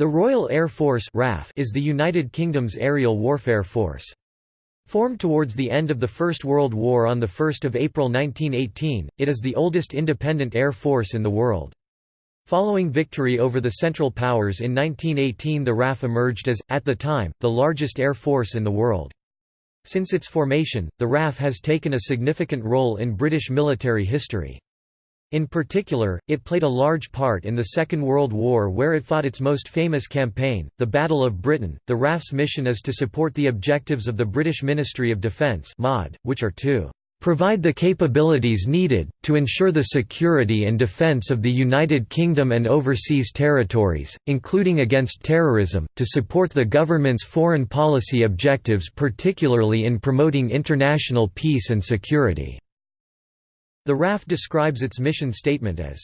The Royal Air Force RAF is the United Kingdom's aerial warfare force. Formed towards the end of the First World War on 1 April 1918, it is the oldest independent air force in the world. Following victory over the Central Powers in 1918 the RAF emerged as, at the time, the largest air force in the world. Since its formation, the RAF has taken a significant role in British military history. In particular, it played a large part in the Second World War where it fought its most famous campaign, the Battle of Britain. The RAF's mission is to support the objectives of the British Ministry of Defence which are to provide the capabilities needed, to ensure the security and defence of the United Kingdom and overseas territories, including against terrorism, to support the government's foreign policy objectives particularly in promoting international peace and security." The RAF describes its mission statement as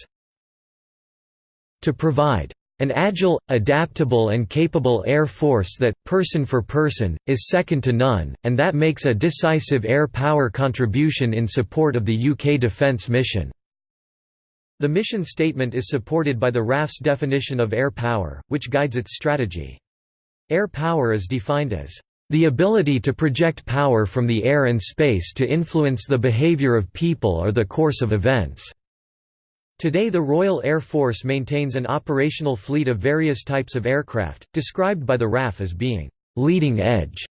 to provide an agile, adaptable and capable air force that, person for person, is second to none, and that makes a decisive air power contribution in support of the UK defence mission." The mission statement is supported by the RAF's definition of air power, which guides its strategy. Air power is defined as the ability to project power from the air and space to influence the behavior of people or the course of events. Today the Royal Air Force maintains an operational fleet of various types of aircraft, described by the RAF as being «leading edge»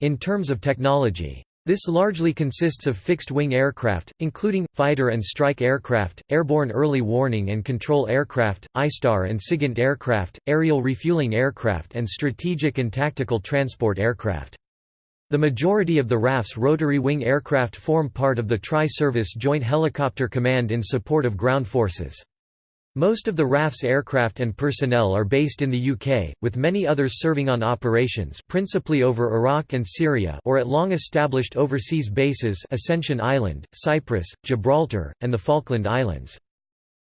in terms of technology. This largely consists of fixed-wing aircraft, including, fighter and strike aircraft, airborne early warning and control aircraft, ISTAR and SIGINT aircraft, aerial refueling aircraft and strategic and tactical transport aircraft. The majority of the RAF's rotary wing aircraft form part of the Tri-Service Joint Helicopter Command in support of ground forces. Most of the RAF's aircraft and personnel are based in the UK, with many others serving on operations principally over Iraq and Syria or at long-established overseas bases Ascension Island, Cyprus, Gibraltar, and the Falkland Islands.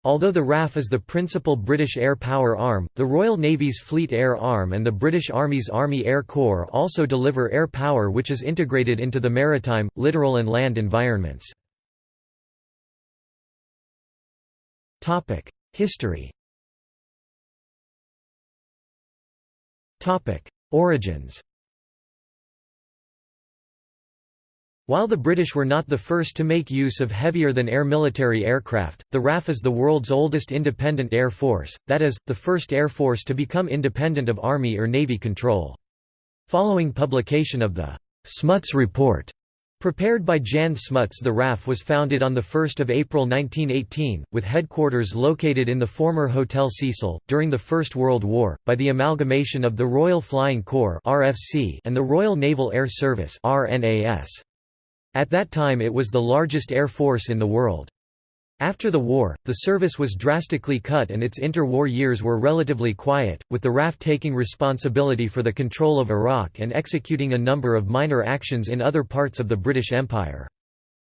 Although the RAF is the principal British air power arm, the Royal Navy's Fleet Air Arm and the British Army's Army Air Corps also deliver air power which is integrated into the maritime, littoral and land environments. History. Origins. While the British were not the first to make use of heavier-than-air military aircraft, the RAF is the world's oldest independent air force, that is, the first air force to become independent of Army or Navy control. Following publication of the Smuts Report Prepared by Jan Smuts the RAF was founded on 1 April 1918, with headquarters located in the former Hotel Cecil, during the First World War, by the amalgamation of the Royal Flying Corps and the Royal Naval Air Service At that time it was the largest air force in the world. After the war, the service was drastically cut and its inter-war years were relatively quiet, with the RAF taking responsibility for the control of Iraq and executing a number of minor actions in other parts of the British Empire.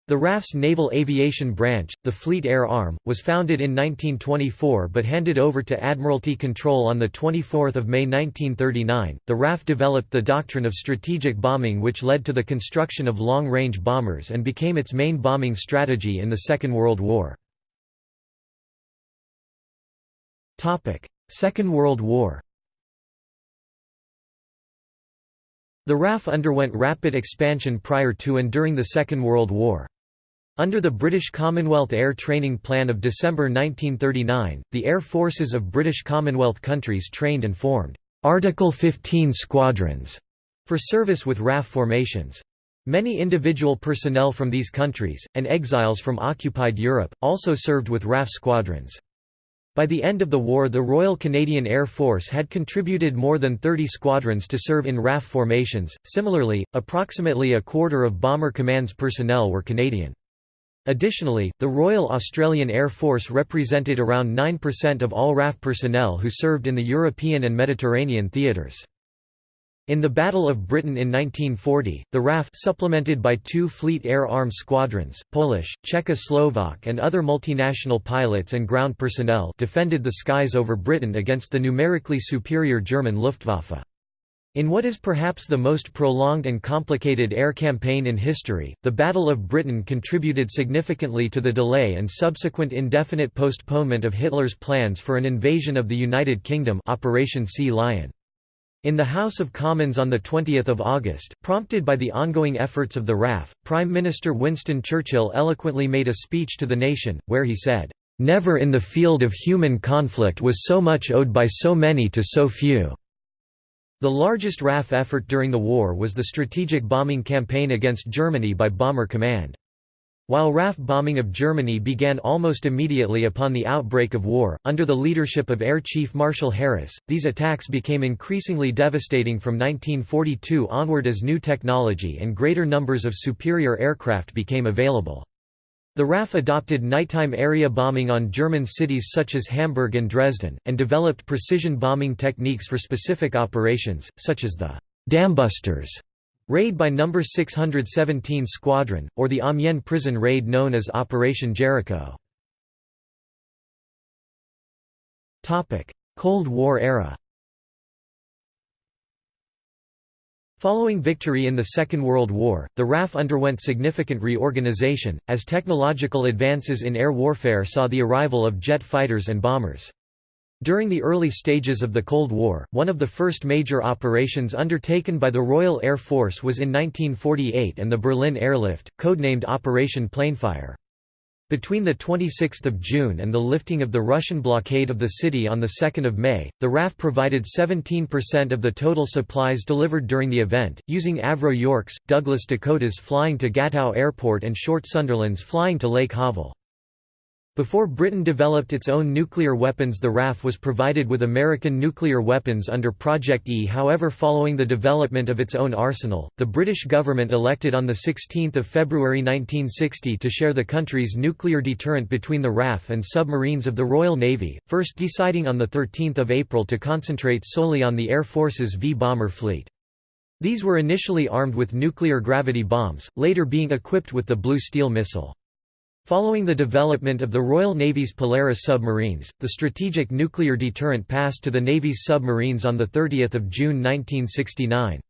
The RAF's Naval Aviation Branch, the Fleet Air Arm, was founded in 1924 but handed over to Admiralty control on 24 May 1939. The RAF developed the doctrine of strategic bombing which led to the construction of long-range bombers and became its main bombing strategy in the Second World War. Second World War The RAF underwent rapid expansion prior to and during the Second World War. Under the British Commonwealth Air Training Plan of December 1939, the air forces of British Commonwealth countries trained and formed Article 15 squadrons for service with RAF formations. Many individual personnel from these countries, and exiles from occupied Europe, also served with RAF squadrons. By the end of the war the Royal Canadian Air Force had contributed more than 30 squadrons to serve in RAF formations. Similarly, approximately a quarter of Bomber Command's personnel were Canadian. Additionally, the Royal Australian Air Force represented around 9% of all RAF personnel who served in the European and Mediterranean theatres. In the Battle of Britain in 1940, the RAF supplemented by two Fleet Air Arm squadrons, Polish, Czechoslovak and other multinational pilots and ground personnel defended the skies over Britain against the numerically superior German Luftwaffe. In what is perhaps the most prolonged and complicated air campaign in history, the Battle of Britain contributed significantly to the delay and subsequent indefinite postponement of Hitler's plans for an invasion of the United Kingdom Operation Sea Lion. In the House of Commons on 20 August, prompted by the ongoing efforts of the RAF, Prime Minister Winston Churchill eloquently made a speech to the nation, where he said, "...never in the field of human conflict was so much owed by so many to so few." The largest RAF effort during the war was the strategic bombing campaign against Germany by Bomber Command. While RAF bombing of Germany began almost immediately upon the outbreak of war, under the leadership of Air Chief Marshal Harris, these attacks became increasingly devastating from 1942 onward as new technology and greater numbers of superior aircraft became available. The RAF adopted nighttime area bombing on German cities such as Hamburg and Dresden, and developed precision bombing techniques for specific operations, such as the Dambusters raid by No. 617 Squadron, or the Amiens prison raid known as Operation Jericho. Cold War era Following victory in the Second World War, the RAF underwent significant reorganization, as technological advances in air warfare saw the arrival of jet fighters and bombers. During the early stages of the Cold War, one of the first major operations undertaken by the Royal Air Force was in 1948 and the Berlin Airlift, codenamed Operation Plainfare. Between 26 June and the lifting of the Russian blockade of the city on 2 May, the RAF provided 17% of the total supplies delivered during the event, using Avro Yorks, Douglas Dakotas flying to Gatow Airport and Short Sunderlands flying to Lake Havel. Before Britain developed its own nuclear weapons the RAF was provided with American nuclear weapons under Project E however following the development of its own arsenal, the British government elected on 16 February 1960 to share the country's nuclear deterrent between the RAF and submarines of the Royal Navy, first deciding on 13 April to concentrate solely on the Air Force's V-bomber fleet. These were initially armed with nuclear gravity bombs, later being equipped with the Blue Steel missile. Following the development of the Royal Navy's Polaris submarines, the strategic nuclear deterrent passed to the Navy's submarines on 30 June 1969.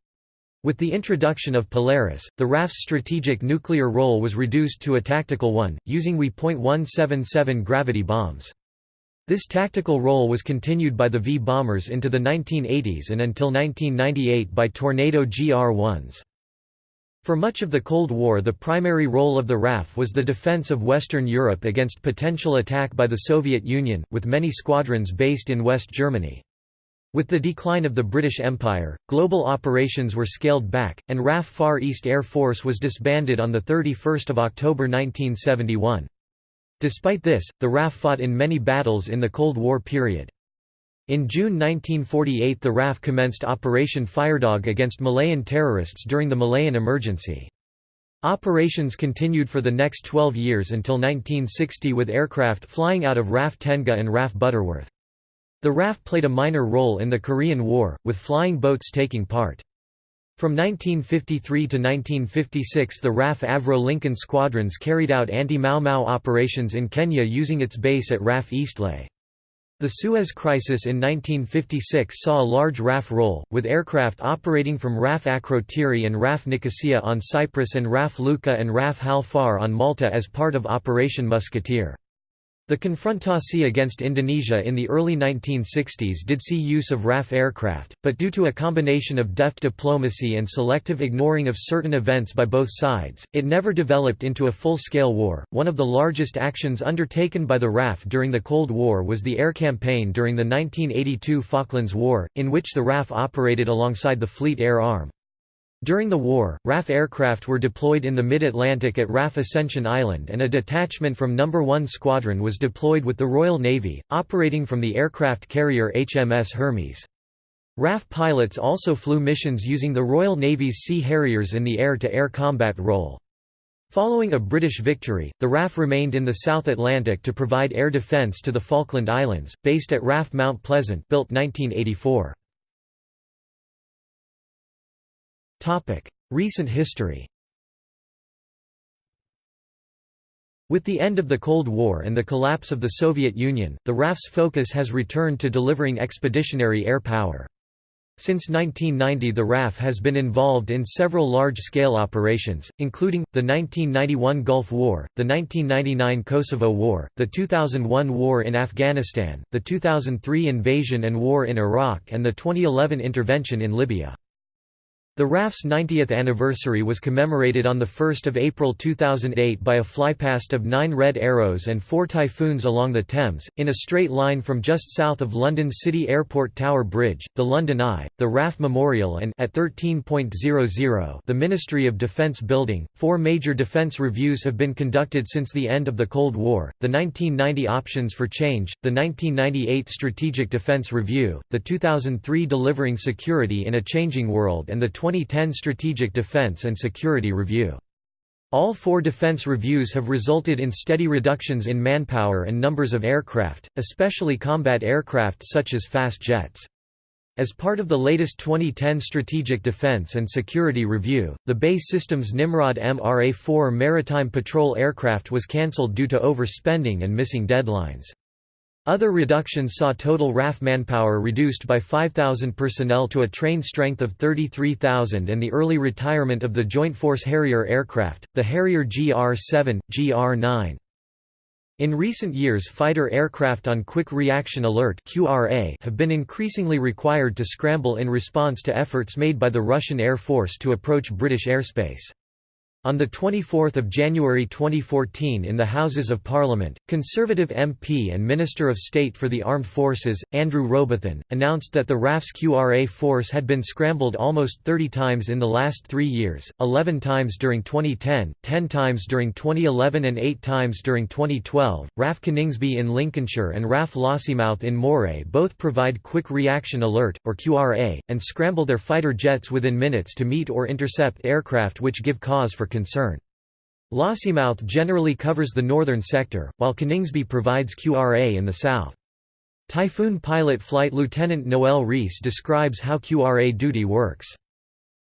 With the introduction of Polaris, the RAF's strategic nuclear role was reduced to a tactical one, using WE.177 gravity bombs. This tactical role was continued by the V-bombers into the 1980s and until 1998 by Tornado GR-1s. For much of the Cold War the primary role of the RAF was the defense of Western Europe against potential attack by the Soviet Union, with many squadrons based in West Germany. With the decline of the British Empire, global operations were scaled back, and RAF Far East Air Force was disbanded on 31 October 1971. Despite this, the RAF fought in many battles in the Cold War period. In June 1948 the RAF commenced Operation Firedog against Malayan terrorists during the Malayan Emergency. Operations continued for the next 12 years until 1960 with aircraft flying out of RAF Tengah and RAF Butterworth. The RAF played a minor role in the Korean War, with flying boats taking part. From 1953 to 1956 the RAF Avro Lincoln squadrons carried out anti-Mau Mau operations in Kenya using its base at RAF Eastleigh. The Suez Crisis in 1956 saw a large RAF role, with aircraft operating from RAF Akrotiri and RAF Nicosia on Cyprus and RAF Luqa and RAF Hal Far on Malta as part of Operation Musketeer. The confrontasi against Indonesia in the early 1960s did see use of RAF aircraft, but due to a combination of deft diplomacy and selective ignoring of certain events by both sides, it never developed into a full-scale war. One of the largest actions undertaken by the RAF during the Cold War was the air campaign during the 1982 Falklands War, in which the RAF operated alongside the Fleet Air Arm. During the war, RAF aircraft were deployed in the mid-Atlantic at RAF Ascension Island and a detachment from No. 1 Squadron was deployed with the Royal Navy, operating from the aircraft carrier HMS Hermes. RAF pilots also flew missions using the Royal Navy's Sea Harriers in the air-to-air -air combat role. Following a British victory, the RAF remained in the South Atlantic to provide air defence to the Falkland Islands, based at RAF Mount Pleasant built 1984. Recent history With the end of the Cold War and the collapse of the Soviet Union, the RAF's focus has returned to delivering expeditionary air power. Since 1990 the RAF has been involved in several large-scale operations, including, the 1991 Gulf War, the 1999 Kosovo War, the 2001 War in Afghanistan, the 2003 invasion and war in Iraq and the 2011 intervention in Libya. The RAF's 90th anniversary was commemorated on 1 April 2008 by a flypast of nine Red Arrows and four Typhoons along the Thames, in a straight line from just south of London City Airport Tower Bridge, the London Eye, the RAF Memorial and at 13.00 the Ministry of Defence Building. Four major defence reviews have been conducted since the end of the Cold War, the 1990 Options for Change, the 1998 Strategic Defence Review, the 2003 Delivering Security in a Changing World and the 2010 Strategic Defense and Security Review. All four defense reviews have resulted in steady reductions in manpower and numbers of aircraft, especially combat aircraft such as fast jets. As part of the latest 2010 Strategic Defense and Security Review, the BAE Systems Nimrod MRA-4 maritime patrol aircraft was cancelled due to overspending and missing deadlines. Other reductions saw total RAF manpower reduced by 5,000 personnel to a train strength of 33,000 and the early retirement of the Joint Force Harrier aircraft, the Harrier GR-7, GR-9. In recent years fighter aircraft on Quick Reaction Alert have been increasingly required to scramble in response to efforts made by the Russian Air Force to approach British airspace. On 24 January 2014 in the Houses of Parliament, Conservative MP and Minister of State for the Armed Forces, Andrew Robathan, announced that the RAF's QRA force had been scrambled almost 30 times in the last three years, 11 times during 2010, 10 times during 2011 and 8 times during 2012. RAF Coningsby in Lincolnshire and RAF Lossiemouth in Moray both provide Quick Reaction Alert, or QRA, and scramble their fighter jets within minutes to meet or intercept aircraft which give cause for concern. Lossiemouth generally covers the northern sector, while Coningsby provides QRA in the south. Typhoon pilot Flight Lieutenant Noel Rees describes how QRA duty works.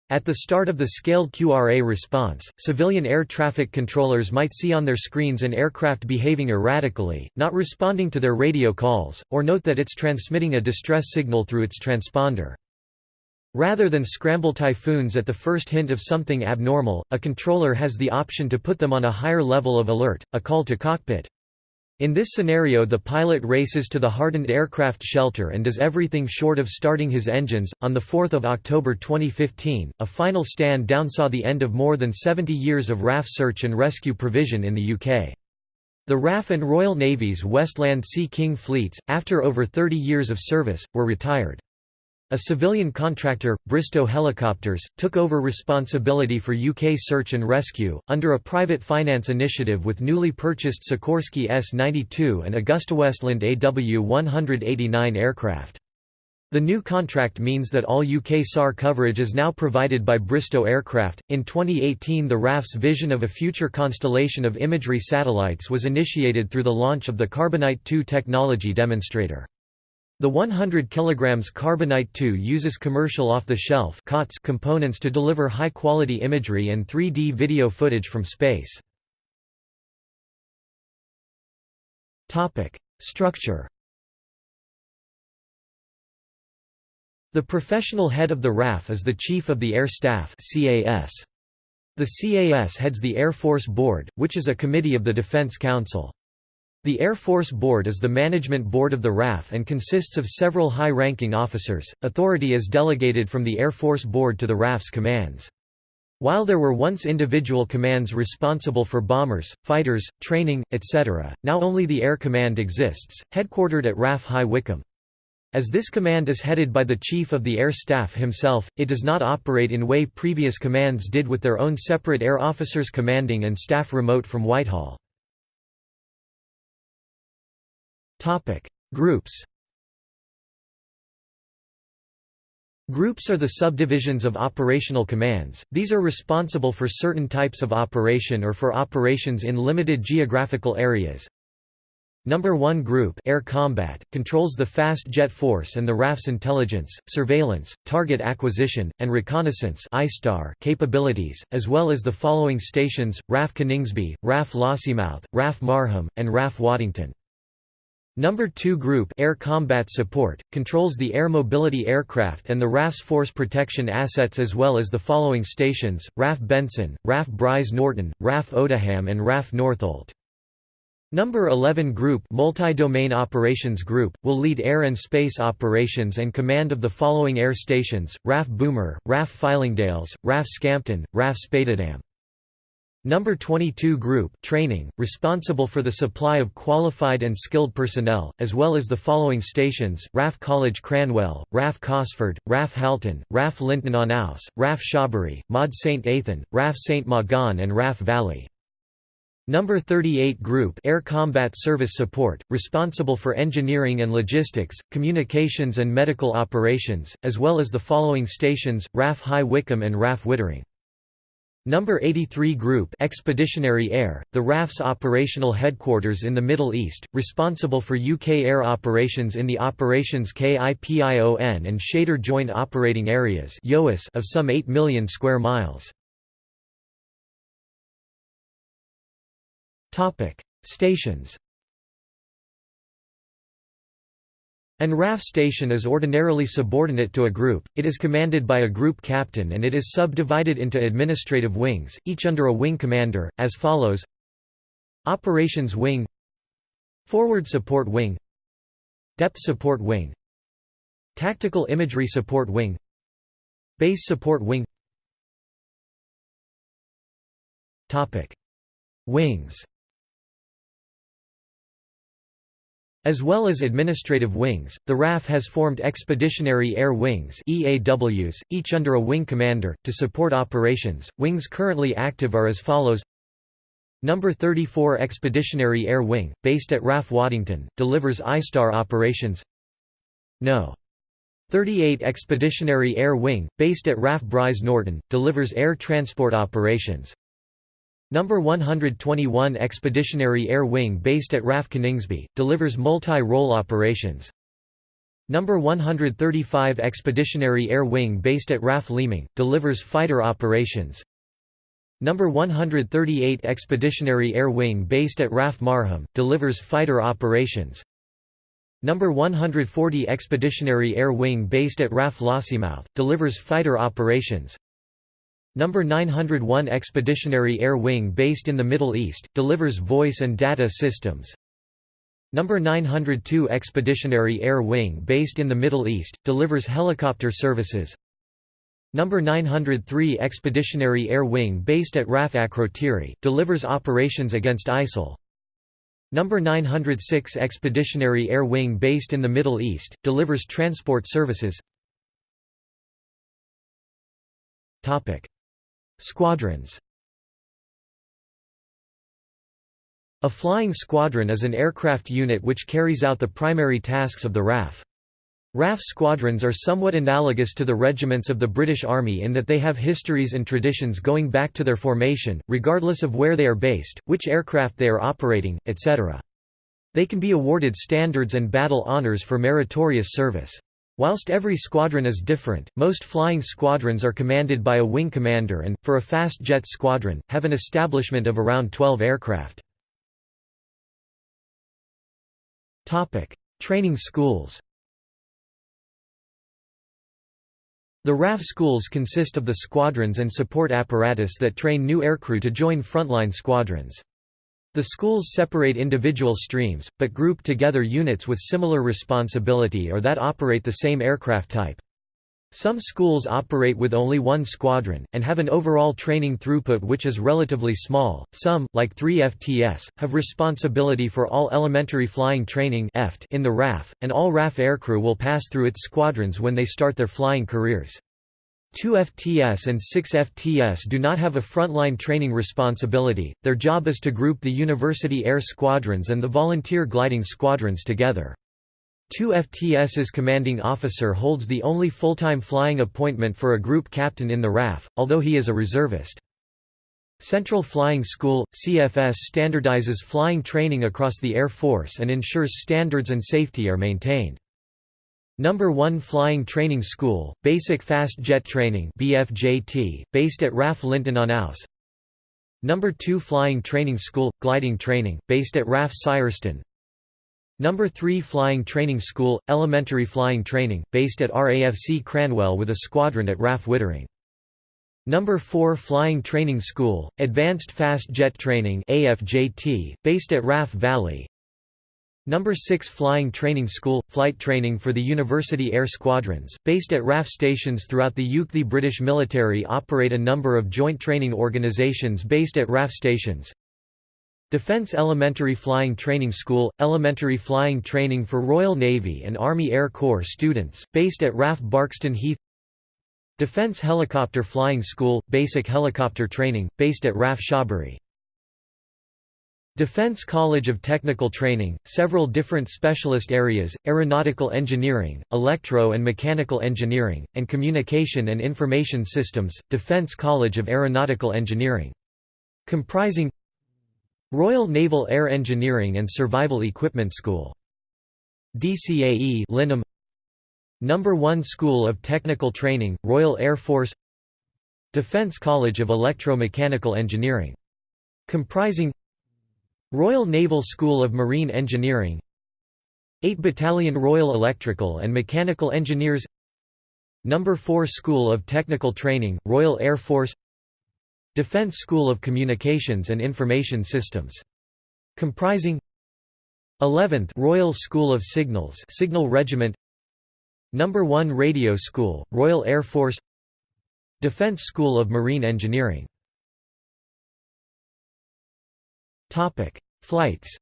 At the start of the scaled QRA response, civilian air traffic controllers might see on their screens an aircraft behaving erratically, not responding to their radio calls, or note that it's transmitting a distress signal through its transponder. Rather than scramble typhoons at the first hint of something abnormal, a controller has the option to put them on a higher level of alert, a call to cockpit. In this scenario the pilot races to the hardened aircraft shelter and does everything short of starting his engines. On 4 October 2015, a final stand down saw the end of more than 70 years of RAF search and rescue provision in the UK. The RAF and Royal Navy's Westland Sea King fleets, after over 30 years of service, were retired. A civilian contractor, Bristow Helicopters, took over responsibility for UK search and rescue, under a private finance initiative with newly purchased Sikorsky S-92 and AgustaWestland AW-189 aircraft. The new contract means that all UK SAR coverage is now provided by Bristow Aircraft. In 2018, the RAF's vision of a future constellation of imagery satellites was initiated through the launch of the Carbonite 2 technology demonstrator. The 100 kg Carbonite 2 uses commercial off-the-shelf components to deliver high-quality imagery and 3D video footage from space. Structure The professional head of the RAF is the Chief of the Air Staff The CAS heads the Air Force Board, which is a committee of the Defense Council. The Air Force Board is the management board of the RAF and consists of several high-ranking officers. Authority is delegated from the Air Force Board to the RAF's commands. While there were once individual commands responsible for bombers, fighters, training, etc., now only the Air Command exists, headquartered at RAF High Wycombe. As this command is headed by the Chief of the Air Staff himself, it does not operate in way previous commands did with their own separate air officers commanding and staff remote from Whitehall. Topic: Groups. Groups are the subdivisions of operational commands. These are responsible for certain types of operation or for operations in limited geographical areas. Number 1 Group Air Combat controls the fast jet force and the RAF's intelligence, surveillance, target acquisition, and reconnaissance capabilities, as well as the following stations: RAF Coningsby, RAF Lossiemouth, RAF Marham, and RAF Waddington. Number 2 Group Air Combat Support, controls the air mobility aircraft and the RAF's force protection assets as well as the following stations, RAF Benson, RAF Brize Norton, RAF Odiham and RAF Northolt. Number 11 Group Multi-Domain Operations Group, will lead air and space operations and command of the following air stations, RAF Boulmer, RAF Fylingdales, RAF Scampton, RAF Spadeadam. Number 22 Group Training, responsible for the supply of qualified and skilled personnel, as well as the following stations, RAF College Cranwell, RAF Cosford, RAF Halton, RAF Linton on Ouse, RAF Shawbury, MOD St. Athan, RAF St. Mawgan and RAF Valley. Number 38 Group Air Combat Service Support, responsible for engineering and logistics, communications and medical operations, as well as the following stations, RAF High Wycombe and RAF Wittering. Number 83 Group Expeditionary Air, the RAF's operational headquarters in the Middle East, responsible for UK air operations in the Operations KIPION and Shader Joint Operating Areas of some 8 million square miles. Stations An RAF station is ordinarily subordinate to a group, it is commanded by a group captain and it is subdivided into administrative wings, each under a wing commander, as follows. Operations Wing Forward Support Wing Depth Support Wing Tactical Imagery Support Wing Base Support Wing. Wings As well as administrative wings, the RAF has formed Expeditionary Air Wings EAWs, each under a wing commander, to support operations. Wings currently active are as follows Number 34 Expeditionary Air Wing, based at RAF Waddington, delivers ISTAR operations No. 38 Expeditionary Air Wing, based at RAF Brize Norton, delivers air transport operations Number 121 Expeditionary Air Wing based at RAF Coningsby, delivers multi-role operations. Number 135 Expeditionary Air Wing based at RAF Leeming, delivers fighter operations. Number 138 Expeditionary Air Wing based at RAF Marham, delivers fighter operations. Number 140 Expeditionary Air Wing based at RAF Lossiemouth, delivers fighter operations. Number 901 Expeditionary Air Wing based in the Middle East, delivers voice and data systems. Number 902 Expeditionary Air Wing based in the Middle East, delivers helicopter services. Number 903 Expeditionary Air Wing based at RAF Akrotiri, delivers operations against ISIL. Number 906 Expeditionary Air Wing based in the Middle East, delivers transport services. Squadrons A flying squadron is an aircraft unit which carries out the primary tasks of the RAF. RAF squadrons are somewhat analogous to the regiments of the British Army in that they have histories and traditions going back to their formation, regardless of where they are based, which aircraft they are operating, etc. They can be awarded standards and battle honours for meritorious service. Whilst every squadron is different, most flying squadrons are commanded by a wing commander and, for a fast jet squadron, have an establishment of around 12 aircraft. Training schools The RAF schools consist of the squadrons and support apparatus that train new aircrew to join frontline squadrons. The schools separate individual streams, but group together units with similar responsibility or that operate the same aircraft type. Some schools operate with only one squadron, and have an overall training throughput which is relatively small. Some, like 3FTS, have responsibility for all elementary flying training in the RAF, and all RAF aircrew will pass through its squadrons when they start their flying careers. 2 FTS and 6 FTS do not have a frontline training responsibility, their job is to group the university air squadrons and the volunteer gliding squadrons together. 2 FTS's commanding officer holds the only full-time flying appointment for a group captain in the RAF, although he is a reservist. Central Flying School, CFS standardizes flying training across the Air Force and ensures standards and safety are maintained. Number 1 Flying Training School, Basic Fast Jet Training BFJT, based at RAF Linton on Ouse. Number 2 Flying Training School, Gliding Training, based at RAF Syerston. Number 3 Flying Training School, elementary flying training, based at RAFC Cranwell with a squadron at RAF Wittering. Number 4 Flying Training School, Advanced Fast Jet Training AFJT, based at RAF Valley. Number 6 Flying Training School – Flight training for the University Air Squadrons, based at RAF stations throughout the UK. The British military operate a number of joint training organisations based at RAF stations. Defence Elementary Flying Training School – Elementary flying training for Royal Navy and Army Air Corps students, based at RAF Barkston Heath Defence Helicopter Flying School – Basic helicopter training, based at RAF Shawbury Defense College of Technical Training, several different specialist areas, aeronautical engineering, electro and mechanical engineering, and communication and information systems, Defense College of Aeronautical Engineering. Comprising Royal Naval Air Engineering and Survival Equipment School. DCAE Lyneham Number 1 School of Technical Training, Royal Air Force Defense College of Electro-Mechanical Engineering. Comprising Royal Naval School of Marine Engineering 8 Battalion Royal Electrical and Mechanical Engineers Number 4 School of Technical Training, Royal Air Force Defense School of Communications and Information Systems. Comprising 11th Royal School of Signals Signal Regiment Number 1 Radio School, Royal Air Force Defense School of Marine Engineering Topic: Flights.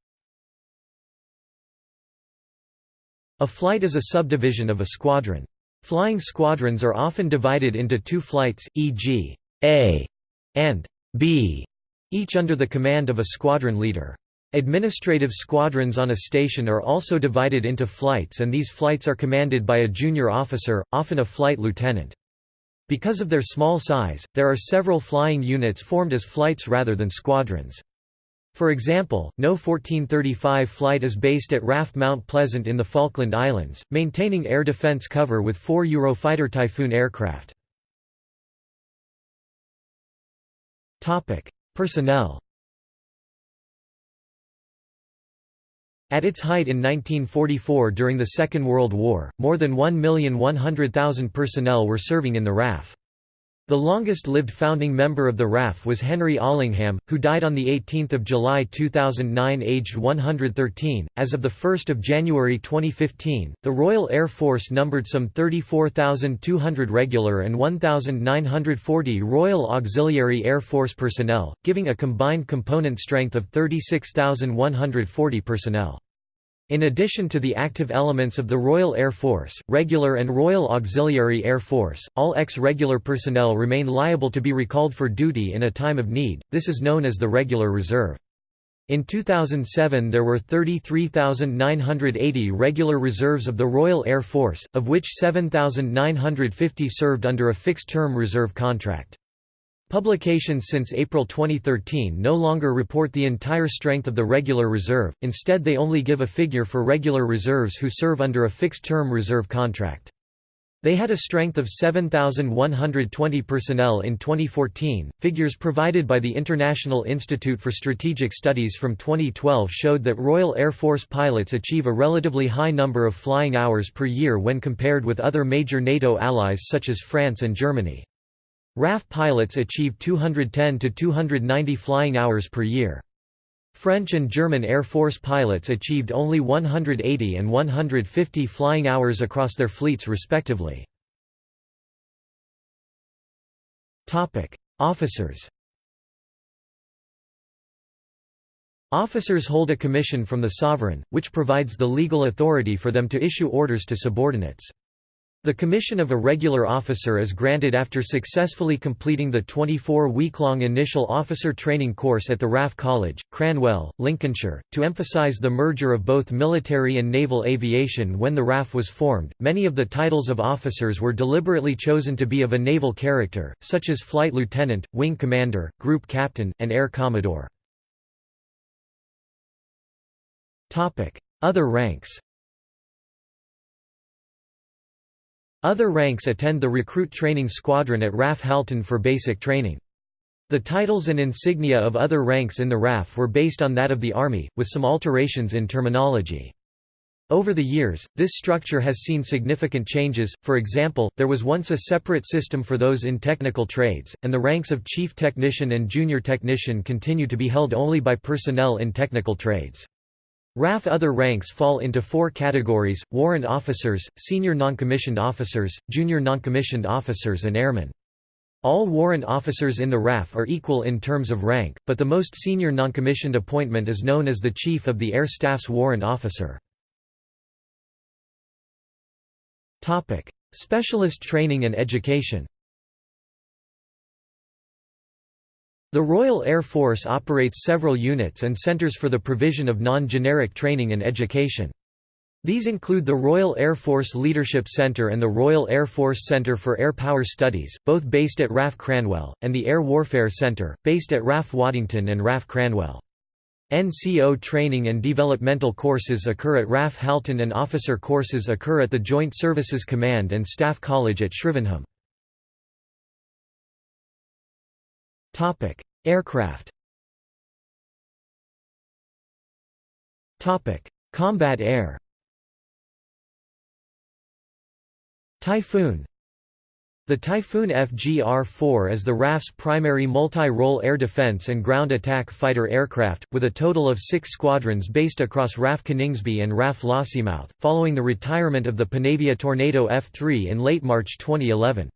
A flight is a subdivision of a squadron. Flying squadrons are often divided into two flights, e.g., A and B, each under the command of a squadron leader. Administrative squadrons on a station are also divided into flights and these flights are commanded by a junior officer, often a flight lieutenant. Because of their small size, there are several flying units formed as flights rather than squadrons. For example, No 1435 flight is based at RAF Mount Pleasant in the Falkland Islands, maintaining air defence cover with four Eurofighter Typhoon aircraft. Personnel At its height in 1944 during the Second World War, more than 1,100,000 personnel were serving in the RAF. The longest-lived founding member of the RAF was Henry Allingham, who died on 18 July 2009 aged 113. As of 1 January 2015, the Royal Air Force numbered some 34,200 regular and 1,940 Royal Auxiliary Air Force personnel, giving a combined component strength of 36,140 personnel. In addition to the active elements of the Royal Air Force, Regular and Royal Auxiliary Air Force, all ex-regular personnel remain liable to be recalled for duty in a time of need, this is known as the Regular Reserve. In 2007 there were 33,980 regular reserves of the Royal Air Force, of which 7,950 served under a fixed-term reserve contract. Publications since April 2013 no longer report the entire strength of the regular reserve, instead they only give a figure for regular reserves who serve under a fixed-term reserve contract. They had a strength of 7,120 personnel in 2014. Figures provided by the International Institute for Strategic Studies from 2012 showed that Royal Air Force pilots achieve a relatively high number of flying hours per year when compared with other major NATO allies such as France and Germany. RAF pilots achieve 210 to 290 flying hours per year. French and German Air Force pilots achieved only 180 and 150 flying hours across their fleets respectively. Officers Officers hold a commission from the sovereign, which provides the legal authority for them to issue orders to subordinates. The commission of a regular officer is granted after successfully completing the 24-week-long initial officer training course at the RAF College, Cranwell, Lincolnshire. To emphasise the merger of both military and naval aviation when the RAF was formed, many of the titles of officers were deliberately chosen to be of a naval character, such as flight lieutenant, wing commander, group captain, and air commodore. Other ranks Other ranks attend the recruit training squadron at RAF Halton for basic training. The titles and insignia of other ranks in the RAF were based on that of the Army, with some alterations in terminology. Over the years, this structure has seen significant changes, for example, there was once a separate system for those in technical trades, and the ranks of chief technician and junior technician continue to be held only by personnel in technical trades. RAF other ranks fall into four categories, warrant officers, senior noncommissioned officers, junior noncommissioned officers and airmen. All warrant officers in the RAF are equal in terms of rank, but the most senior noncommissioned appointment is known as the Chief of the Air Staff's Warrant Officer. Specialist training and education The Royal Air Force operates several units and centres for the provision of non-generic training and education. These include the Royal Air Force Leadership Centre and the Royal Air Force Centre for Air Power Studies, both based at RAF Cranwell, and the Air Warfare Centre, based at RAF Waddington and RAF Cranwell. NCO training and developmental courses occur at RAF Halton and officer courses occur at the Joint Services Command and Staff College at Shrivenham. Aircraft Topic: Combat air Typhoon the Typhoon FGR-4 is the RAF's primary multi-role air defense and ground attack fighter aircraft, with a total of six squadrons based across RAF Coningsby and RAF Lossiemouth, following the retirement of the Panavia Tornado F-3 in late March 2011.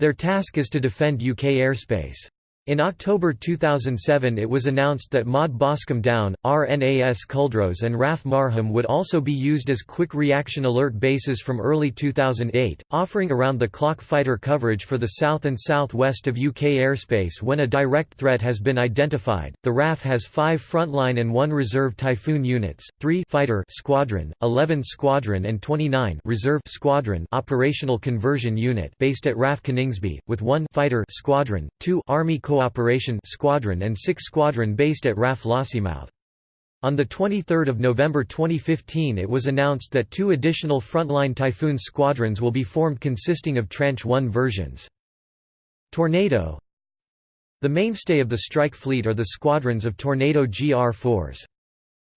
Their task is to defend UK airspace. In October 2007 it was announced that MOD Boscombe Down, RNAS Culdrose and RAF Marham would also be used as quick reaction alert bases from early 2008, offering around-the-clock fighter coverage for the south and southwest of UK airspace when a direct threat has been identified. The RAF has 5 frontline and 1 reserve Typhoon units, 3 fighter squadron, 11 squadron and 29 reserve squadron operational conversion unit based at RAF Coningsby, with 1 fighter squadron, 2 Army Cooperation Squadron and 6 Squadron based at RAF Lossiemouth. On 23 November 2015 it was announced that two additional frontline Typhoon squadrons will be formed consisting of Tranche 1 versions. Tornado The mainstay of the strike fleet are the squadrons of Tornado GR-4s.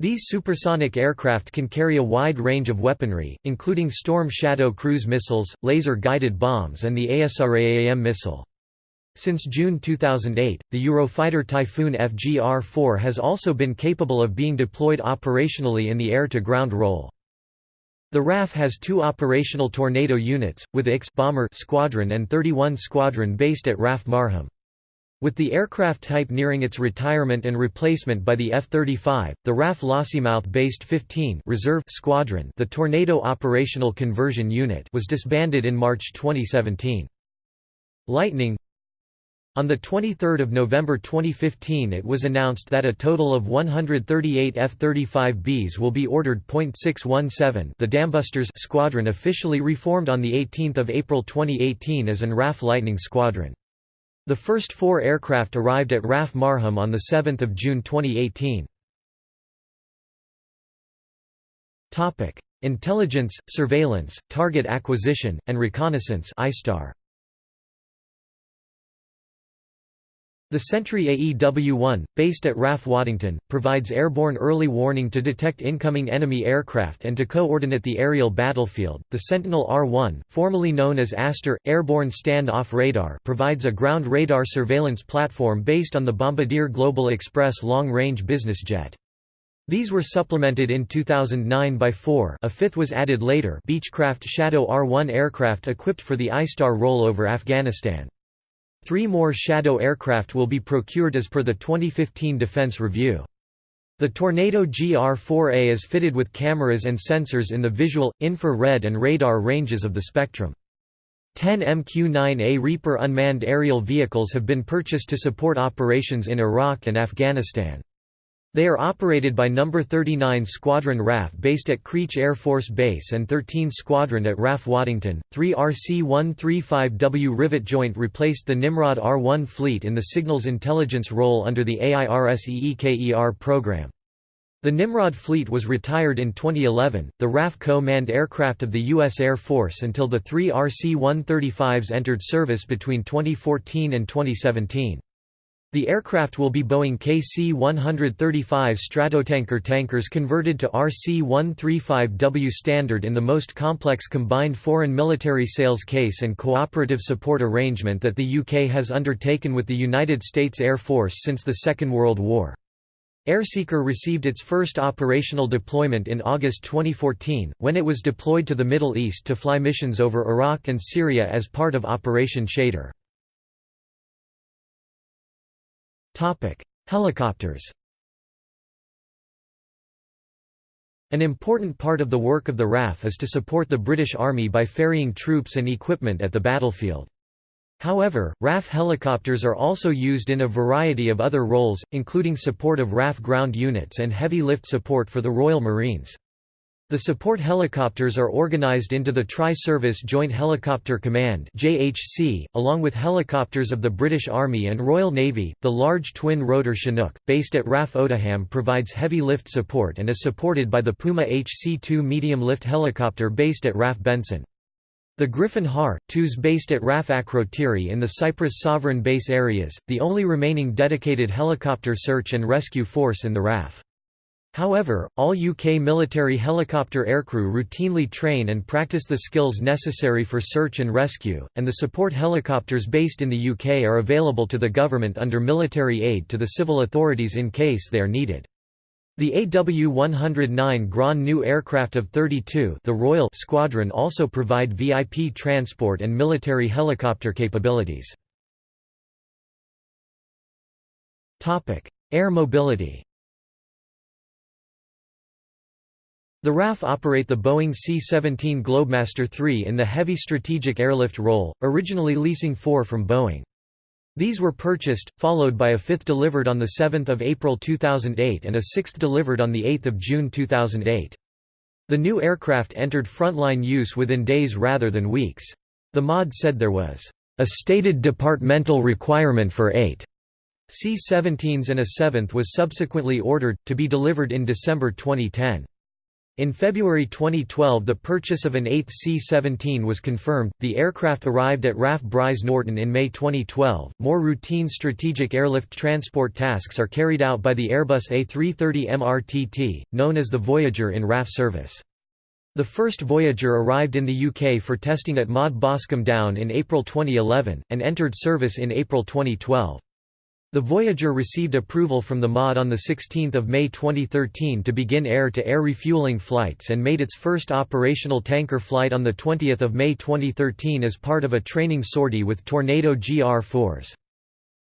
These supersonic aircraft can carry a wide range of weaponry, including Storm Shadow cruise missiles, laser-guided bombs and the ASRAAM missile. Since June 2008, the Eurofighter Typhoon FGR-4 has also been capable of being deployed operationally in the air-to-ground role. The RAF has two operational Tornado units, with IX bomber squadron and 31 Squadron based at RAF Marham. With the aircraft type nearing its retirement and replacement by the F-35, the RAF Lossiemouth-based 15 Reserve Squadron the Tornado Operational Conversion Unit was disbanded in March 2017. Lightning on 23 November 2015 it was announced that a total of 138 F-35Bs will be ordered. .617 the Dambusters squadron officially reformed on 18 April 2018 as an RAF Lightning Squadron. The first four aircraft arrived at RAF Marham on 7 June 2018. Intelligence, surveillance, target acquisition, and reconnaissance ISTAR. The Sentry AEW-1, based at RAF Waddington, provides airborne early warning to detect incoming enemy aircraft and to coordinate the aerial battlefield. The Sentinel R-1, formerly known as ASTOR, airborne stand-off radar, provides a ground radar surveillance platform based on the Bombardier Global Express long-range business jet. These were supplemented in 2009 by four a fifth was added later Beechcraft Shadow R-1 aircraft equipped for the ISTAR rollover Afghanistan. Three more Shadow aircraft will be procured as per the 2015 Defense Review. The Tornado GR-4A is fitted with cameras and sensors in the visual, infrared and radar ranges of the spectrum. 10 MQ-9A Reaper unmanned aerial vehicles have been purchased to support operations in Iraq and Afghanistan. They are operated by No. 39 Squadron RAF based at Creech Air Force Base and 13 Squadron at RAF Waddington. 3 RC-135W Rivet Joint replaced the Nimrod R-1 fleet in the signals intelligence role under the AIRSEEKER program. The Nimrod fleet was retired in 2011, the RAF co-manned aircraft of the U.S. Air Force until the three RC-135s entered service between 2014 and 2017. The aircraft will be Boeing KC-135 Stratotanker tankers converted to RC-135W standard in the most complex combined foreign military sales case and cooperative support arrangement that the UK has undertaken with the United States Air Force since the Second World War. Airseeker received its first operational deployment in August 2014, when it was deployed to the Middle East to fly missions over Iraq and Syria as part of Operation Shader. Helicopters An important part of the work of the RAF is to support the British Army by ferrying troops and equipment at the battlefield. However, RAF helicopters are also used in a variety of other roles, including support of RAF ground units and heavy lift support for the Royal Marines. The support helicopters are organized into the Tri-Service Joint Helicopter Command (JHC), along with helicopters of the British Army and Royal Navy. The large twin-rotor Chinook, based at RAF Odiham, provides heavy lift support and is supported by the Puma HC-2 medium-lift helicopter based at RAF Benson. The Griffin Har, twos based at RAF Akrotiri in the Cyprus Sovereign Base areas, the only remaining dedicated helicopter search and rescue force in the RAF. However, all UK military helicopter aircrew routinely train and practice the skills necessary for search and rescue, and the support helicopters based in the UK are available to the government under military aid to the civil authorities in case they are needed. The AW109 Grand new aircraft of 32 the Royal Squadron also provide VIP transport and military helicopter capabilities. Air mobility The RAF operate the Boeing C-17 Globemaster III in the heavy strategic airlift role, originally leasing four from Boeing. These were purchased, followed by a fifth delivered on 7 April 2008 and a sixth delivered on 8 June 2008. The new aircraft entered frontline use within days rather than weeks. The MOD said there was a stated departmental requirement for eight C-17s and a seventh was subsequently ordered, to be delivered in December 2010. In February 2012 the purchase of an 8th C-17 was confirmed, the aircraft arrived at RAF Brize Norton in May 2012. More routine strategic airlift transport tasks are carried out by the Airbus A330 MRTT, known as the Voyager in RAF service. The first Voyager arrived in the UK for testing at MOD Boscombe Down in April 2011, and entered service in April 2012. The Voyager received approval from the MOD on 16 May 2013 to begin air-to-air -air refueling flights and made its first operational tanker flight on 20 May 2013 as part of a training sortie with Tornado GR-4s.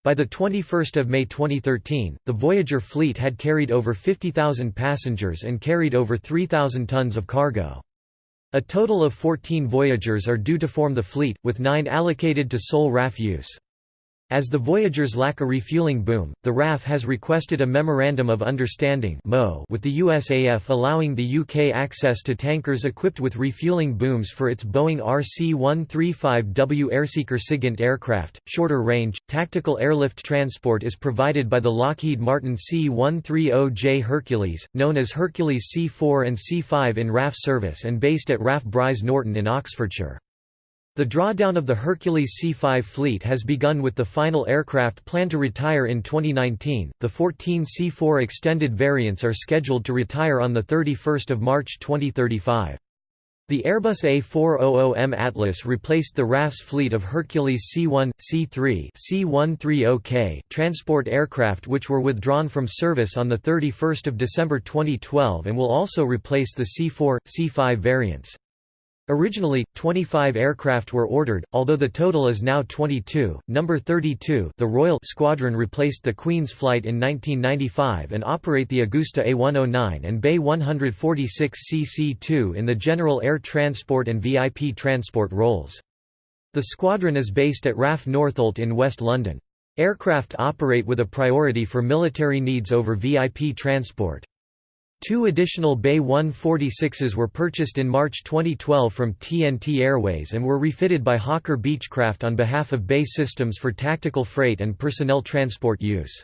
By 21 May 2013, the Voyager fleet had carried over 50,000 passengers and carried over 3,000 tons of cargo. A total of 14 Voyagers are due to form the fleet, with nine allocated to sole RAF use. As the Voyagers lack a refueling boom, the RAF has requested a Memorandum of Understanding with the USAF allowing the UK access to tankers equipped with refueling booms for its Boeing RC-135W Airseeker SIGINT aircraft. Shorter range, tactical airlift transport is provided by the Lockheed Martin C-130J Hercules, known as Hercules C-4 and C-5 in RAF service and based at RAF Brize Norton in Oxfordshire. The drawdown of the Hercules C-5 fleet has begun with the final aircraft planned to retire in 2019. The 14 C-4 extended variants are scheduled to retire on the 31st of March 2035. The Airbus A400M Atlas replaced the RAF's fleet of Hercules C-1, C-3 C-130K transport aircraft which were withdrawn from service on 31 December 2012 and will also replace the C-4, C-5 variants. Originally, 25 aircraft were ordered, although the total is now 22. Number 32, the Royal Squadron replaced the Queen's flight in 1995 and operate the Agusta A109 and BAe 146 CC2 in the general air transport and VIP transport roles. The squadron is based at RAF Northolt in West London. Aircraft operate with a priority for military needs over VIP transport. Two additional BAe 146s were purchased in March 2012 from TNT Airways and were refitted by Hawker Beechcraft on behalf of BAE Systems for tactical freight and personnel transport use.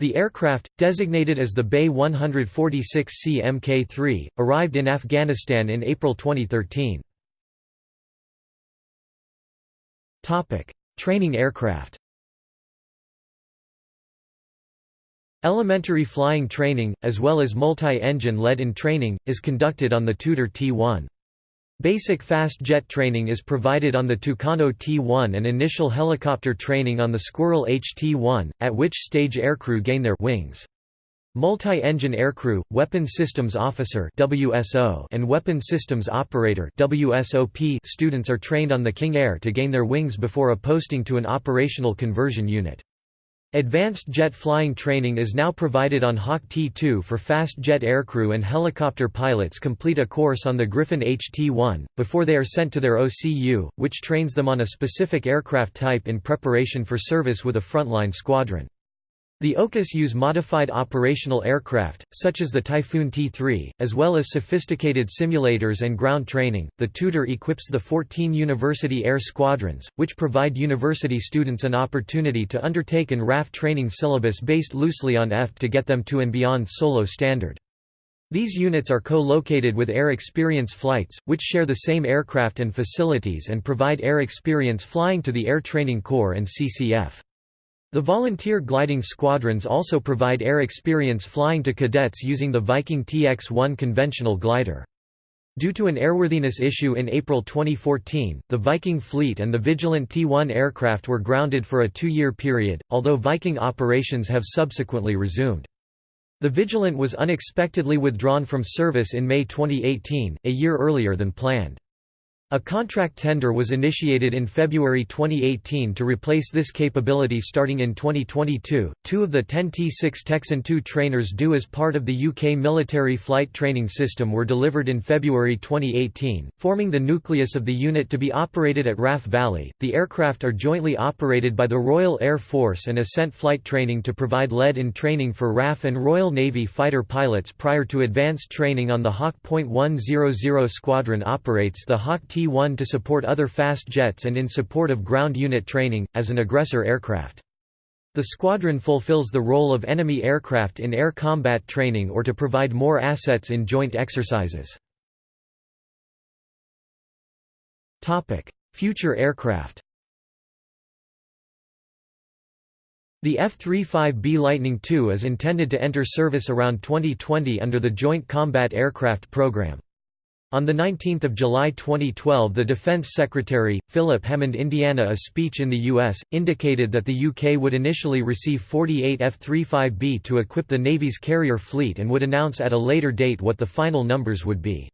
The aircraft, designated as the BAe 146C Mk3, arrived in Afghanistan in April 2013. Training aircraft Elementary flying training, as well as multi-engine lead-in training, is conducted on the Tutor T-1. Basic fast jet training is provided on the Tucano T-1 and initial helicopter training on the Squirrel HT-1, at which stage aircrew gain their wings. Multi-engine aircrew, weapon systems officer (WSO) and weapon systems operator (WSOP) students are trained on the King Air to gain their wings before a posting to an operational conversion unit. Advanced jet flying training is now provided on Hawk T-2 for fast jet aircrew and helicopter pilots complete a course on the Griffin HT-1, before they are sent to their OCU, which trains them on a specific aircraft type in preparation for service with a frontline squadron. The OCUs use modified operational aircraft, such as the Typhoon T3, as well as sophisticated simulators and ground training. The tutor equips the 14 University Air Squadrons, which provide university students an opportunity to undertake an RAF training syllabus based loosely on EFT to get them to and beyond solo standard. These units are co-located with Air Experience flights, which share the same aircraft and facilities and provide air experience flying to the Air Training Corps and CCF. The volunteer gliding squadrons also provide air experience flying to cadets using the Viking TX-1 conventional glider. Due to an airworthiness issue in April 2014, the Viking fleet and the Vigilant T-1 aircraft were grounded for a two-year period, although Viking operations have subsequently resumed. The Vigilant was unexpectedly withdrawn from service in May 2018, a year earlier than planned. A contract tender was initiated in February 2018 to replace this capability starting in 2022. Two of the 10 T6 Texan II trainers due as part of the UK military flight training system were delivered in February 2018, forming the nucleus of the unit to be operated at RAF Valley. The aircraft are jointly operated by the Royal Air Force and Ascent Flight Training to provide lead in training for RAF and Royal Navy fighter pilots prior to advanced training on the Hawk .100 squadron operates the Hawk T T-1 to support other fast jets and in support of ground unit training, as an aggressor aircraft. The squadron fulfills the role of enemy aircraft in air combat training or to provide more assets in joint exercises. Future aircraft The F-35B Lightning II is intended to enter service around 2020 under the Joint Combat Aircraft Program. On 19 July 2012 the Defense Secretary, Philip Hammond Indiana a speech in the U.S., indicated that the UK would initially receive 48 F-35B to equip the Navy's carrier fleet and would announce at a later date what the final numbers would be.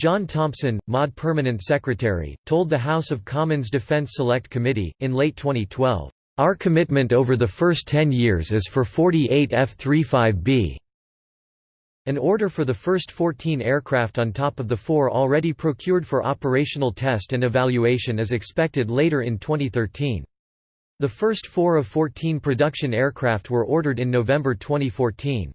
Jon Thompson, MOD Permanent Secretary, told the House of Commons Defense Select Committee, in late 2012, "...our commitment over the first 10 years is for 48 F-35B." An order for the first 14 aircraft on top of the four already procured for operational test and evaluation is expected later in 2013. The first four of 14 production aircraft were ordered in November 2014.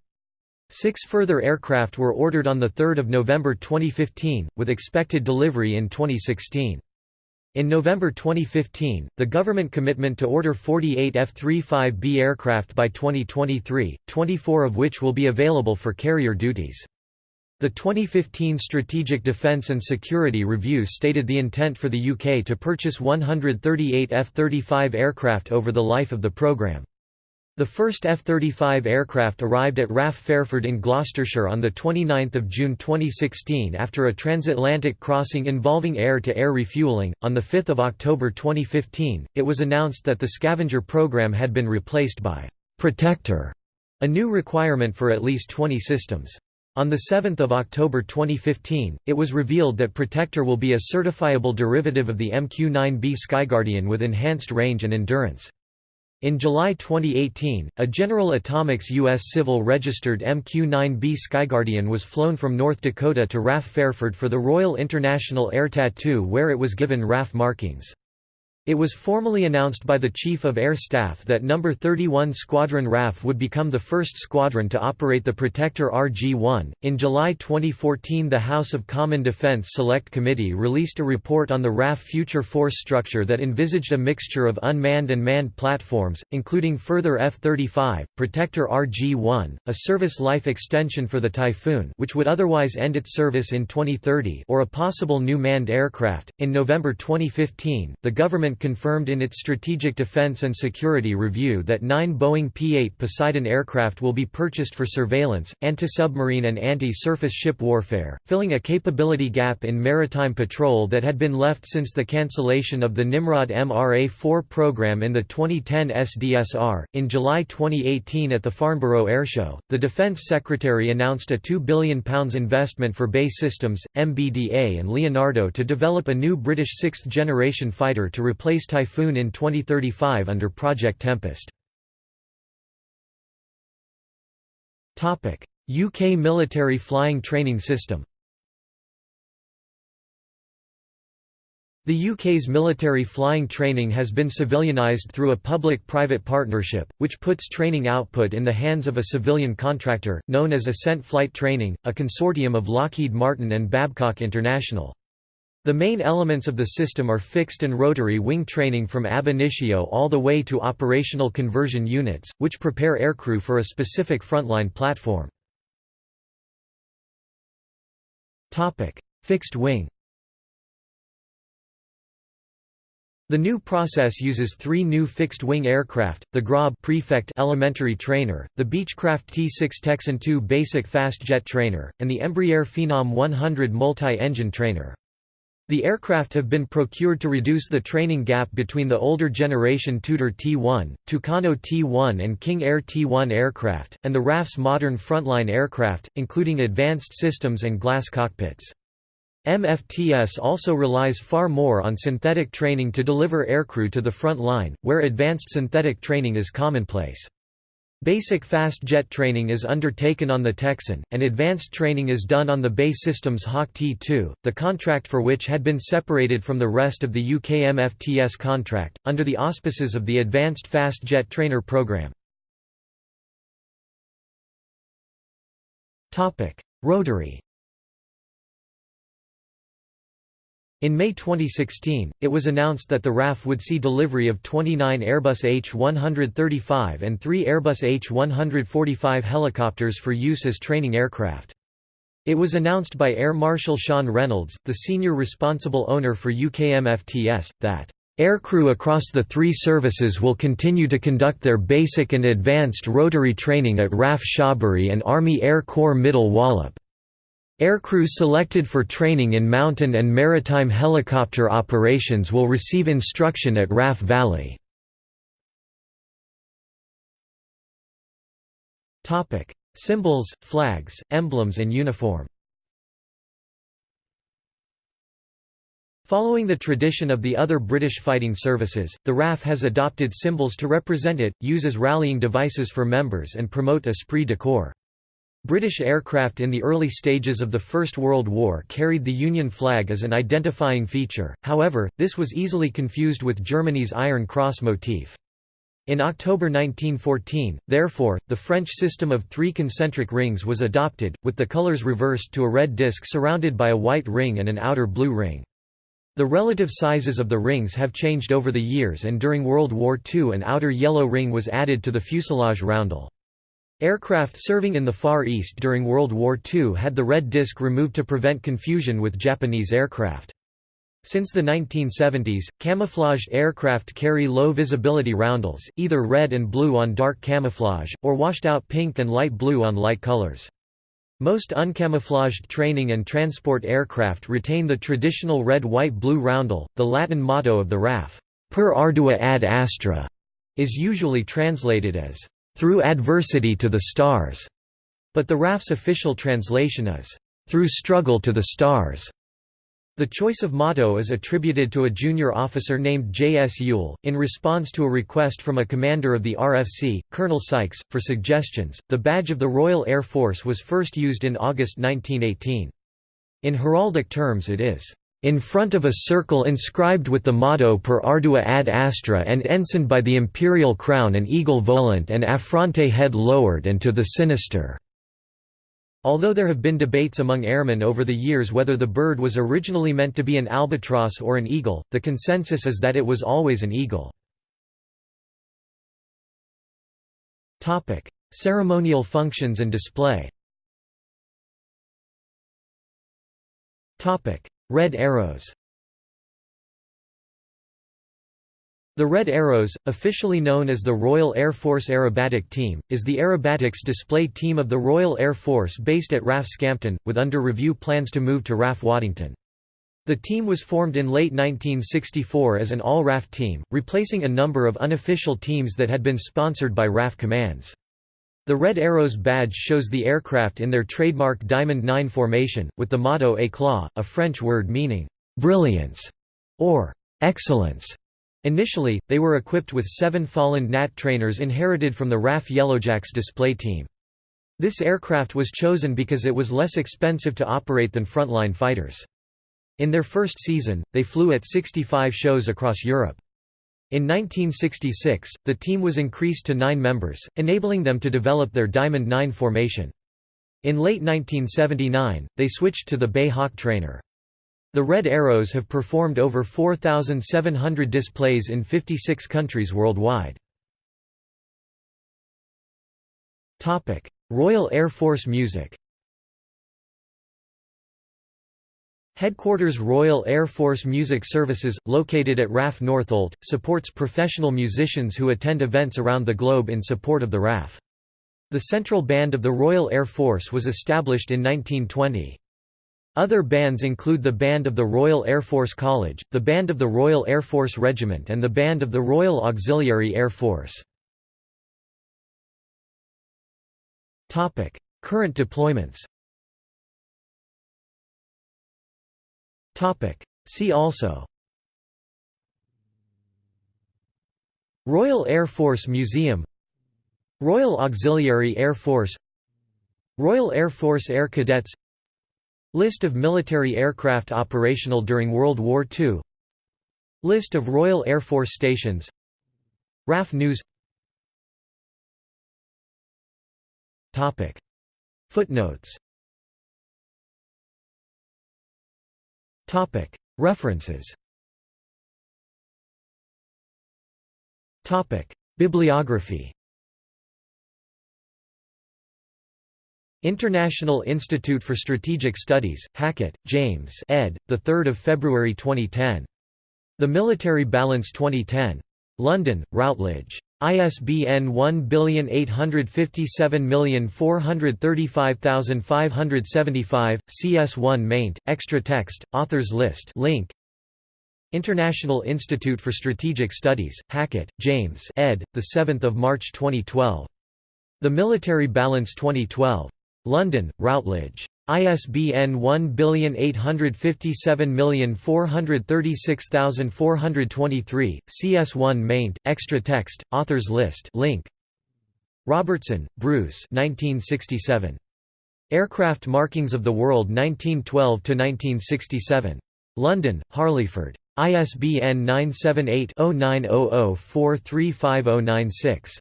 Six further aircraft were ordered on 3 November 2015, with expected delivery in 2016. In November 2015, the government commitment to order 48 F-35B aircraft by 2023, 24 of which will be available for carrier duties. The 2015 Strategic Defence and Security Review stated the intent for the UK to purchase 138 F-35 aircraft over the life of the programme. The first F-35 aircraft arrived at RAF Fairford in Gloucestershire on 29 June 2016 after a transatlantic crossing involving air-to-air -air refuelling. On 5 October 2015, it was announced that the scavenger program had been replaced by «Protector», a new requirement for at least 20 systems. On 7 October 2015, it was revealed that Protector will be a certifiable derivative of the MQ-9B Skyguardian with enhanced range and endurance. In July 2018, a General Atomics U.S. Civil registered MQ-9B Skyguardian was flown from North Dakota to RAF Fairford for the Royal International Air Tattoo where it was given RAF markings. It was formally announced by the Chief of Air Staff that No. 31 Squadron RAF would become the first squadron to operate the Protector RG-1. In July 2014, the House of Common Defense Select Committee released a report on the RAF future force structure that envisaged a mixture of unmanned and manned platforms, including further F-35, Protector RG-1, a service life extension for the Typhoon, which would otherwise end its service in 2030, or a possible new manned aircraft. In November 2015, the government Confirmed in its Strategic Defense and Security Review that nine Boeing P-8 Poseidon aircraft will be purchased for surveillance, anti-submarine and anti-surface ship warfare, filling a capability gap in maritime patrol that had been left since the cancellation of the Nimrod MRA-4 program in the 2010 SDSR. In July 2018 at the Farnborough Airshow, the Defence Secretary announced a £2 billion investment for BAE Systems, MBDA and Leonardo to develop a new British sixth-generation fighter to replace Typhoon in 2035 under Project Tempest. UK military flying training system The UK's military flying training has been civilianised through a public-private partnership, which puts training output in the hands of a civilian contractor, known as Ascent Flight Training, a consortium of Lockheed Martin and Babcock International. The main elements of the system are fixed and rotary wing training from ab initio all the way to operational conversion units, which prepare aircrew for a specific frontline platform. Fixed wing The new process uses three new fixed-wing aircraft, the Grob Prefect elementary trainer, the Beechcraft T-6 Texan II basic fast jet trainer, and the Embraer Phenom 100 multi-engine trainer. The aircraft have been procured to reduce the training gap between the older generation Tutor T-1, Tucano T-1 and King Air T-1 aircraft, and the RAF's modern frontline aircraft, including advanced systems and glass cockpits. MFTS also relies far more on synthetic training to deliver aircrew to the front line, where advanced synthetic training is commonplace. Basic fast jet training is undertaken on the Texan, and advanced training is done on the BAE Systems Hawk T2, the contract for which had been separated from the rest of the UK MFTS contract, under the auspices of the Advanced Fast Jet Trainer Programme. Rotary In May 2016, it was announced that the RAF would see delivery of 29 Airbus H135 and 3 Airbus H145 helicopters for use as training aircraft. It was announced by Air Marshal Sean Reynolds, the senior responsible owner for UKMFTS, that Aircrew across the three services will continue to conduct their basic and advanced rotary training at RAF Shawbury and Army Air Corps Middle Wallop. Aircrew selected for training in mountain and maritime helicopter operations will receive instruction at RAF Valley. Symbols, flags, emblems and uniform Following the tradition of the other British fighting services, the RAF has adopted symbols to represent it, uses rallying devices for members and promote esprit de corps. British aircraft in the early stages of the First World War carried the Union flag as an identifying feature, however, this was easily confused with Germany's Iron Cross motif. In October 1914, therefore, the French system of three concentric rings was adopted, with the colours reversed to a red disc surrounded by a white ring and an outer blue ring. The relative sizes of the rings have changed over the years and during World War II an outer yellow ring was added to the fuselage roundel. Aircraft serving in the Far East during World War II had the red disc removed to prevent confusion with Japanese aircraft. Since the 1970s, camouflaged aircraft carry low visibility roundels, either red and blue on dark camouflage, or washed out pink and light blue on light colors. Most uncamouflaged training and transport aircraft retain the traditional red-white-blue roundel. The Latin motto of the RAF, per ardua ad astra, is usually translated as through adversity to the stars, but the RAF's official translation is, through struggle to the stars. The choice of motto is attributed to a junior officer named J. S. Yule, in response to a request from a commander of the RFC, Colonel Sykes, for suggestions. The badge of the Royal Air Force was first used in August 1918. In heraldic terms it is in front of a circle inscribed with the motto per ardua ad astra and ensigned by the imperial crown an eagle volant and affronte head lowered and to the sinister. Although there have been debates among airmen over the years whether the bird was originally meant to be an albatross or an eagle, the consensus is that it was always an eagle. Ceremonial functions and display Red arrows The Red Arrows, officially known as the Royal Air Force Aerobatic Team, is the aerobatics display team of the Royal Air Force based at RAF Scampton, with under review plans to move to RAF Waddington. The team was formed in late 1964 as an all-RAF team, replacing a number of unofficial teams that had been sponsored by RAF commands. The Red Arrows badge shows the aircraft in their trademark Diamond 9 formation, with the motto Éclat, a French word meaning, "'brilliance' or "'excellence' Initially, they were equipped with seven Folland Gnat trainers inherited from the RAF Yellowjacks display team. This aircraft was chosen because it was less expensive to operate than frontline fighters. In their first season, they flew at 65 shows across Europe. In 1966, the team was increased to nine members, enabling them to develop their Diamond 9 formation. In late 1979, they switched to the BAe Hawk trainer. The Red Arrows have performed over 4,700 displays in 56 countries worldwide. Royal Air Force music Headquarters Royal Air Force Music Services, located at RAF Northolt, supports professional musicians who attend events around the globe in support of the RAF. The Central Band of the Royal Air Force was established in 1920. Other bands include the Band of the Royal Air Force College, the Band of the Royal Air Force Regiment and the Band of the Royal Auxiliary Air Force. Current deployments See also. Royal Air Force Museum. Royal Auxiliary Air Force. Royal Air Force Air Cadets. List of military aircraft operational during World War II List of Royal Air Force stations. RAF News. Footnotes References Bibliography International Institute for Strategic Studies, Hackett, James ed., 3 February 2010. The Military Balance 2010. London, Routledge. ISBN 1857435575, CS1 maint, extra text, authors list link. International Institute for Strategic Studies, Hackett, James ed., 7 March 2012. The Military Balance 2012. London, Routledge. ISBN 1857436423, CS1 maint, extra text, authors list link. Robertson, Bruce 1967. Aircraft Markings of the World 1912–1967. London, Harleyford. ISBN 978-0900435096.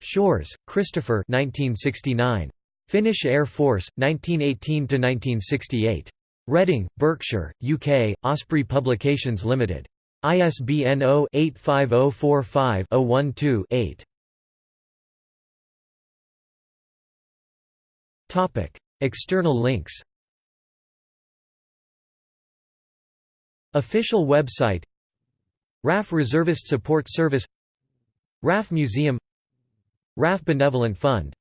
Shores, Christopher 1969. Finnish Air Force, 1918–1968. Reading, Berkshire, UK, Osprey Publications Limited. ISBN 0-85045-012-8. External links Official website RAF Reservist Support Service RAF Museum RAF Benevolent Fund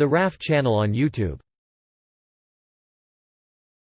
the RAF channel on YouTube